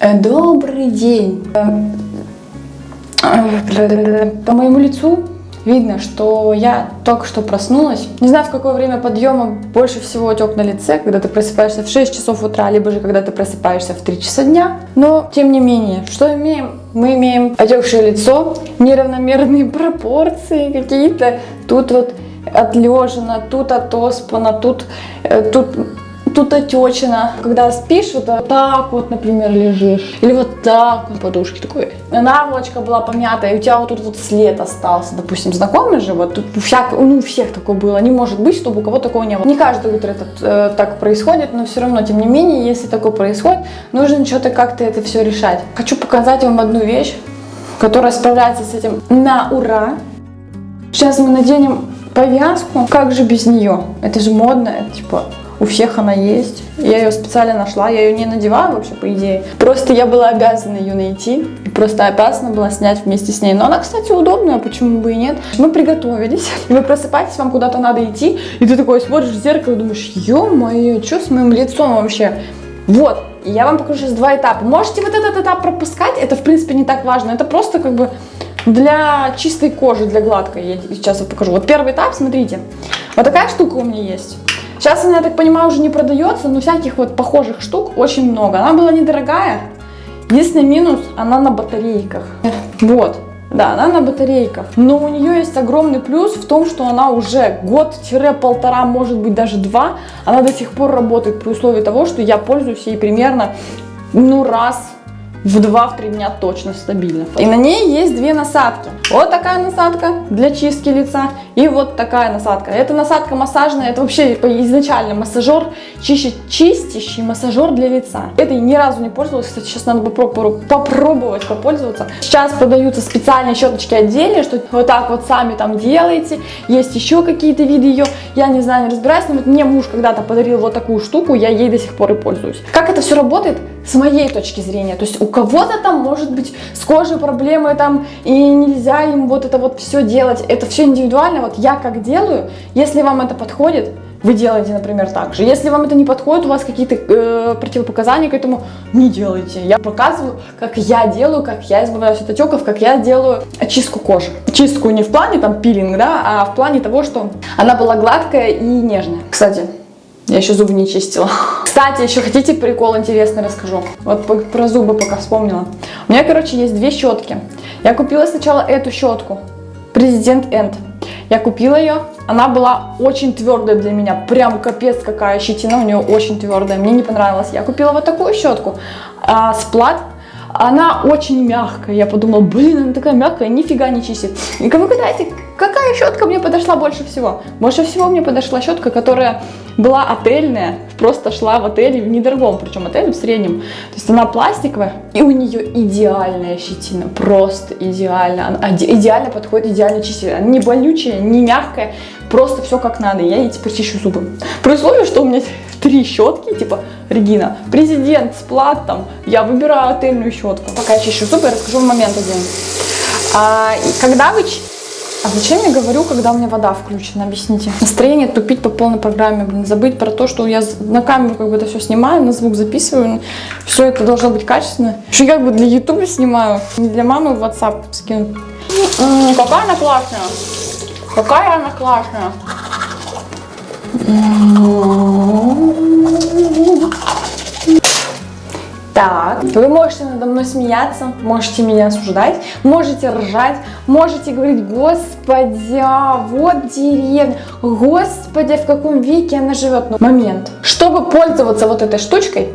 Э, Добрый день. Э, По моему лицу видно, что я только что проснулась. Не знаю, в какое время подъема больше всего отек на лице, когда ты просыпаешься в 6 часов утра, либо же когда ты просыпаешься в 3 часа дня. Но, тем не менее, что имеем? Мы имеем отекшее лицо, неравномерные пропорции какие-то. Тут вот отлежено, тут отоспано, тут, э, тут тут отечина. Когда спишь, вот так вот, например, лежишь. Или вот так вот подушки такой. Наволочка была помятая, и у тебя вот тут вот след остался. Допустим, знакомый же, вот тут всяк, ну, у всех такое было. Не может быть, чтобы у кого такого не было. Не каждое утро это э, так происходит, но все равно, тем не менее, если такое происходит, нужно что-то как-то это все решать. Хочу показать вам одну вещь, которая справляется с этим на ура. Сейчас мы наденем повязку. Как же без нее? Это же модно, это типа у всех она есть. Я ее специально нашла, я ее не надеваю вообще, по идее. Просто я была обязана ее найти. И просто обязана была снять вместе с ней. Но она, кстати, удобная, почему бы и нет. Мы приготовились. И вы просыпаетесь, вам куда-то надо идти. И ты такой смотришь в зеркало и думаешь, ё-моё, что с моим лицом вообще? Вот, я вам покажу сейчас два этапа. Можете вот этот этап пропускать, это в принципе не так важно. Это просто как бы для чистой кожи, для гладкой. Я сейчас вот покажу. Вот первый этап, смотрите. Вот такая штука у меня есть. Сейчас она, я так понимаю, уже не продается, но всяких вот похожих штук очень много. Она была недорогая. Единственный минус, она на батарейках. Вот. Да, она на батарейках. Но у нее есть огромный плюс в том, что она уже год-полтора, может быть даже два, она до сих пор работает при условии того, что я пользуюсь ей примерно ну раз в 2-3 дня точно стабильно. И на ней есть две насадки. Вот такая насадка для чистки лица и вот такая насадка. Это насадка массажная, это вообще изначально массажер, чище, чистящий массажер для лица. Это я ни разу не пользовалась, кстати, сейчас надо попробовать, попробовать попользоваться. Сейчас продаются специальные щеточки отдельные, что вот так вот сами там делаете. Есть еще какие-то виды ее, я не знаю, не разбираюсь, но вот мне муж когда-то подарил вот такую штуку, я ей до сих пор и пользуюсь. Как это все работает? С моей точки зрения, то есть у кого-то там может быть с кожей проблемы там, и нельзя им вот это вот все делать. Это все индивидуально. Вот я как делаю, если вам это подходит, вы делаете, например, так же. Если вам это не подходит, у вас какие-то э, противопоказания к этому, не делайте. Я показываю, как я делаю, как я избавляюсь от отеков, как я делаю очистку кожи. Чистку не в плане там пилинг, да, а в плане того, что она была гладкая и нежная. Кстати, я еще зубы не чистила. Кстати, еще хотите прикол интересный расскажу? Вот про зубы пока вспомнила. У меня, короче, есть две щетки. Я купила сначала эту щетку. Президент Энд. Я купила ее. Она была очень твердая для меня. Прям капец какая щетина у нее очень твердая. Мне не понравилось. Я купила вот такую щетку. А, сплат она очень мягкая. Я подумала, блин, она такая мягкая, нифига не чистит. И как вы гадаете, какая щетка мне подошла больше всего? Больше всего мне подошла щетка, которая была отельная, просто шла в отеле, в недорогом, причем отеле в среднем. То есть она пластиковая, и у нее идеальная щетина, просто идеально. Она идеально подходит, идеально чистит. Она не болючая, не мягкая, просто все как надо. Я ей теперь чищу зубы. При условии, что у меня три щетки, типа Регина, президент с платом, я выбираю отельную щетку. Пока я чищу зубы, я расскажу момент один. А, когда вы а зачем я говорю, когда у меня вода включена? Объясните. Настроение тупить по полной программе, блин, забыть про то, что я на камеру как бы это все снимаю, на звук записываю, все это должно быть качественно. Еще как бы для ютуба снимаю, не для мамы в WhatsApp скину. М -м, какая она классная! Какая она классная! Так, вы можете надо мной смеяться, можете меня осуждать, можете ржать, можете говорить, господи, а вот деревня, господи, в каком веке она живет. Но момент, чтобы пользоваться вот этой штучкой,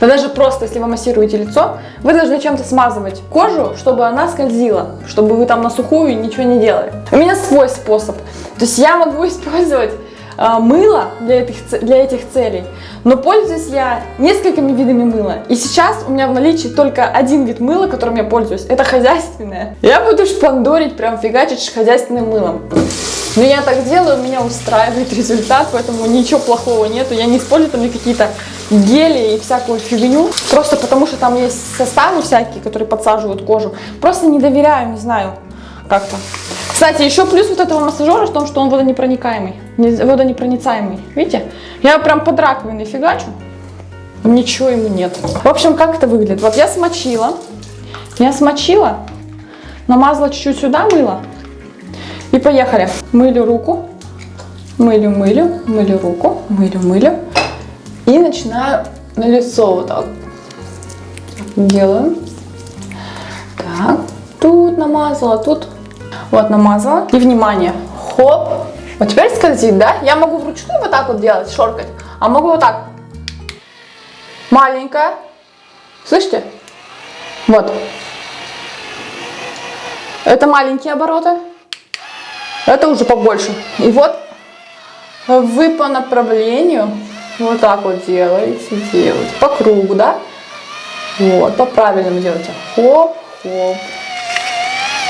да даже просто, если вы массируете лицо, вы должны чем-то смазывать кожу, чтобы она скользила, чтобы вы там на сухую ничего не делали. У меня свой способ. То есть я могу использовать а, мыло для этих, для этих целей, но пользуюсь я несколькими видами мыла. И сейчас у меня в наличии только один вид мыла, которым я пользуюсь. Это хозяйственное. Я буду шпандорить, прям фигачить хозяйственным мылом. Но я так делаю, меня устраивает результат, поэтому ничего плохого нету. Я не использую там какие-то гели и всякую фигню, просто потому что там есть составы всякие, которые подсаживают кожу. Просто не доверяю, не знаю, как-то. Кстати, еще плюс вот этого массажера в том, что он водонепроникаемый, водонепроницаемый. Видите? Я прям под раковиной фигачу. Ничего ему нет. В общем, как это выглядит? Вот я смочила. Я смочила, намазала чуть-чуть сюда мыло. И поехали. Мылю руку. Мылю, мылю, мылю руку. Мылю, мылю. И начинаю на лицо вот так. Делаю. Так. Тут намазала, тут. Вот намазала. И внимание. Хоп. Вот теперь скользит, да? Я могу вручную вот так вот делать, шоркать. А могу вот так. Маленькая. Слышите? Вот. Это маленькие обороты. Это уже побольше. И вот вы по направлению вот так вот делаете, делаете. По кругу, да? Вот, по правильному делаете. Хоп, хоп.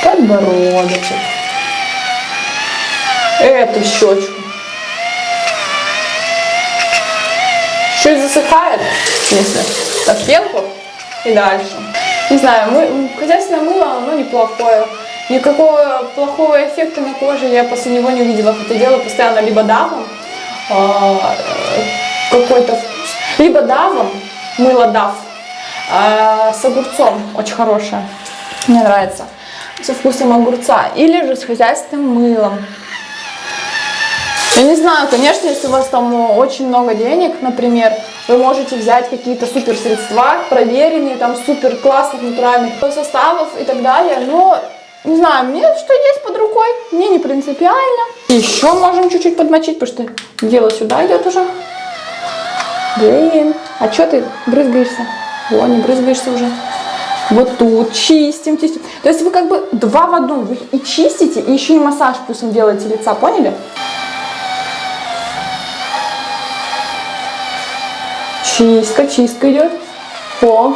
Подбородочек. Эту щечку. Чуть засыхает, если так пенку и дальше. Не знаю, мы, хозяйственное мыло, оно неплохое. Никакого плохого эффекта на коже я после него не увидела. Хотя делаю постоянно либо давом, а, какой-то вкус, либо давом, мыло дав, а, с огурцом, очень хорошее, мне нравится, со вкусом огурца, или же с хозяйственным мылом. Я не знаю, конечно, если у вас там очень много денег, например, вы можете взять какие-то супер средства, проверенные, там супер классных натуральных составов и так далее, но не знаю, мне что есть под рукой, мне не принципиально. Еще можем чуть-чуть подмочить, потому что дело сюда идет уже. Блин, а что ты брызгаешься? О, не брызгаешься уже. Вот тут чистим, чистим. То есть вы как бы два в одном. Вы и чистите, и еще и массаж вкусом делаете лица, поняли? Чистка, чистка идет. О.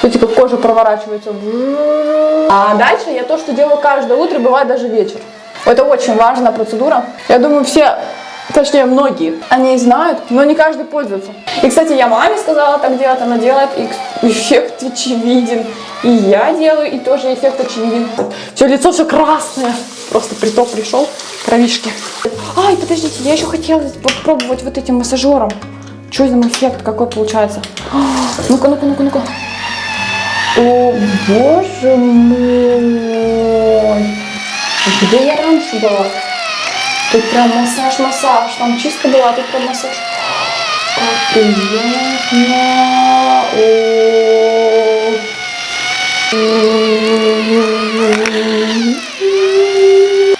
Смотрите, как кожа проворачивается. А дальше я то, что делаю каждое утро, бывает даже вечер. Это очень важная процедура. Я думаю, все, точнее многие, они знают, но не каждый пользуется. И, кстати, я маме сказала так делать, она делает, и эффект очевиден. И я делаю, и тоже эффект очевиден. Все, лицо все красное. Просто приток пришел, кровишки. Ай, подождите, я еще хотела попробовать вот этим массажером. Что за эффект какой получается? Ну-ка, ну-ка, ну-ка, ну-ка. О, боже мой. Где я раньше была? Тут прям массаж, массаж. Там чистка была, тут прям массаж. Как приятно.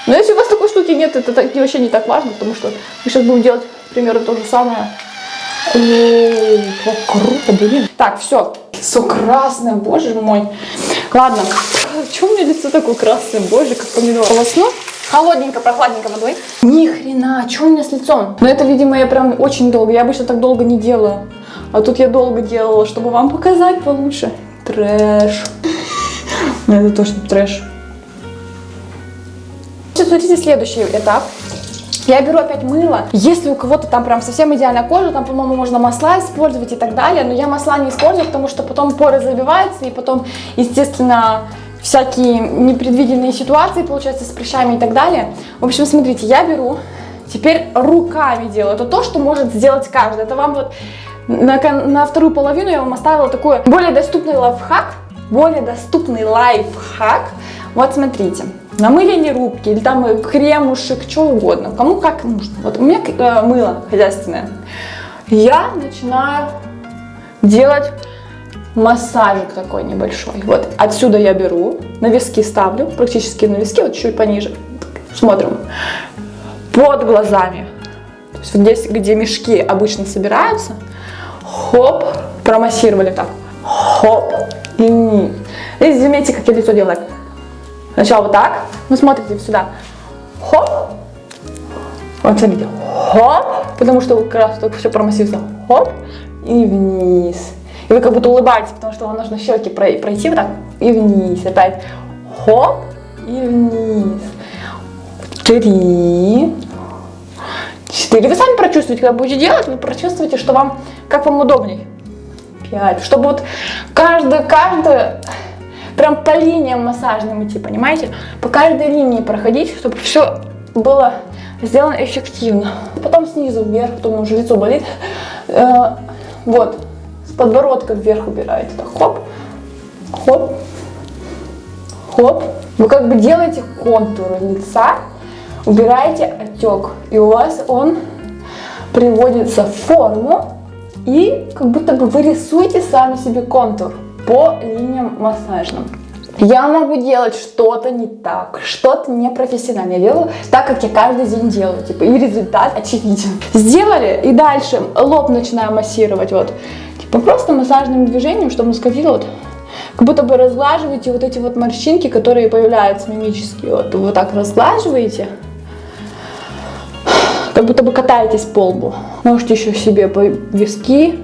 Но если у вас такой штуки нет, это вообще не так важно, потому что мы сейчас будем делать примерно то же самое. О, как круто, блин. Так, все. Все красное, боже мой. Ладно. Почему у меня лицо такое красное, боже, как помидор? Полосну. Холодненько, прохладненько водой. Ни хрена, что у меня с лицом? Но это, видимо, я прям очень долго. Я обычно так долго не делаю. А тут я долго делала, чтобы вам показать получше. Трэш. Это точно трэш. Сейчас смотрите следующий этап. Я беру опять мыло. Если у кого-то там прям совсем идеальная кожа, там, по-моему, можно масла использовать и так далее. Но я масла не использую, потому что потом поры забиваются, и потом, естественно, всякие непредвиденные ситуации, получается, с прыщами и так далее. В общем, смотрите, я беру, теперь руками делаю. Это то, что может сделать каждый. Это вам вот на, на вторую половину я вам оставила такой более доступный лайфхак, более доступный лайфхак. Вот смотрите, намылили рубки или там кремушек, что угодно, кому как нужно. Вот у меня э, мыло хозяйственное. Я начинаю делать массажик такой небольшой. Вот отсюда я беру, на виски ставлю, практически на виски, вот чуть пониже. Смотрим. Под глазами. То есть вот здесь, где мешки обычно собираются, хоп, промассировали так. Хоп, и вниз. И заметьте, как я лицо делаю. Сначала вот так. Вы смотрите сюда. Хоп. Вот смотрите. Хоп. Потому что как раз только все промассируется. Хоп. И вниз. И вы как будто улыбаетесь, потому что вам нужно щеки пройти вот так. И вниз. Опять. Хоп. И вниз. Три. Четыре. Вы сами прочувствуете, когда будете делать, вы прочувствуете, что вам, как вам удобнее. Пять. Чтобы вот каждую, каждую прям по линиям массажным идти, понимаете? По каждой линии проходить, чтобы все было сделан эффективно. Потом снизу вверх, потом уже лицо болит. Э, вот, подбородка вверх убираете. Так, хоп, хоп, хоп. Вы как бы делаете контуры лица, убираете отек, и у вас он приводится в форму, и как будто бы вы рисуете сами себе контур по линиям массажным. Я могу делать что-то не так, что-то непрофессионально. Я делаю так, как я каждый день делаю. Типа, и результат очевиден. Сделали, и дальше лоб начинаю массировать. Вот. Типа просто массажным движением, чтобы скользило вот как будто бы разглаживаете вот эти вот морщинки, которые появляются мимические. Вот, вот так разглаживаете, как будто бы катаетесь по лбу. Можете еще себе по виски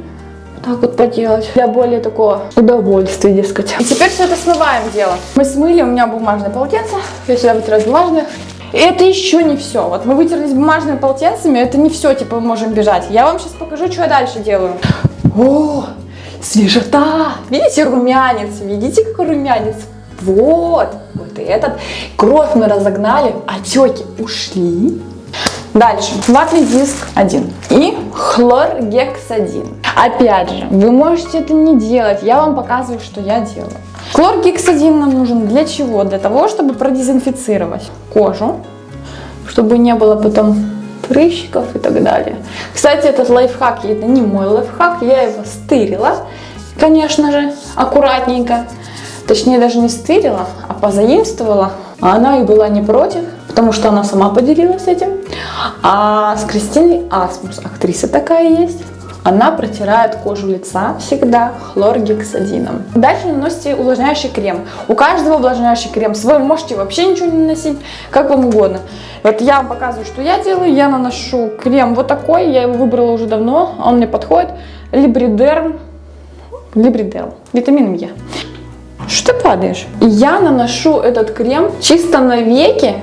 так вот поделать. Для более такого удовольствия, дескать. И теперь все это смываем дело. Мы смыли, у меня бумажное полотенце. Я сюда вытираю бумажное. И это еще не все. Вот мы вытерлись бумажными полотенцами, это не все, типа, мы можем бежать. Я вам сейчас покажу, что я дальше делаю. О, свежота! Видите румянец? Видите, какой румянец? Вот, вот этот. Кровь мы разогнали, отеки ушли. Дальше, ватный диск 1 и хлоргексадин. Опять же, вы можете это не делать, я вам показываю, что я делаю. Хлоргексадин нам нужен для чего? Для того, чтобы продезинфицировать кожу, чтобы не было потом прыщиков и так далее. Кстати, этот лайфхак, это не мой лайфхак, я его стырила, конечно же, аккуратненько. Точнее, даже не стырила, а позаимствовала. А она и была не против, потому что она сама поделилась этим. А с Кристиной Асмус, актриса такая есть, она протирает кожу лица всегда хлоргексадином. Дальше наносите увлажняющий крем. У каждого увлажняющий крем свой, можете вообще ничего не наносить, как вам угодно. Вот я вам показываю, что я делаю. Я наношу крем вот такой, я его выбрала уже давно, он мне подходит. Либридерм, Либридерм, витамин Е. Что ты падаешь? Я наношу этот крем чисто на веки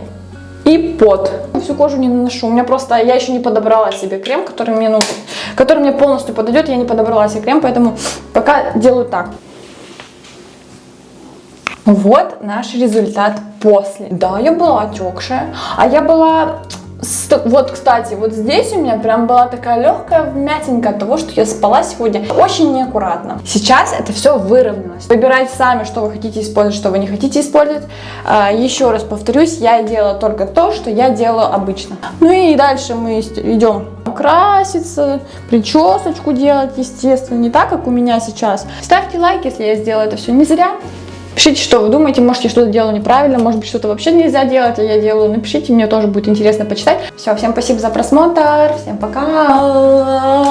и под. Всю кожу не наношу. У меня просто, я еще не подобрала себе крем, который мне нужен, который мне полностью подойдет. Я не подобрала себе крем, поэтому пока делаю так. Вот наш результат после. Да, я была отекшая, а я была вот, кстати, вот здесь у меня прям была такая легкая вмятинка от того, что я спала сегодня очень неаккуратно. Сейчас это все выровнялось. Выбирайте сами, что вы хотите использовать, что вы не хотите использовать. А, еще раз повторюсь, я делала только то, что я делаю обычно. Ну и дальше мы идем краситься, причесочку делать, естественно, не так, как у меня сейчас. Ставьте лайк, если я сделала это все не зря. Пишите, что вы думаете, может я что-то делаю неправильно, может быть что-то вообще нельзя делать, а я делаю. Напишите, мне тоже будет интересно почитать. Все, всем спасибо за просмотр, всем пока!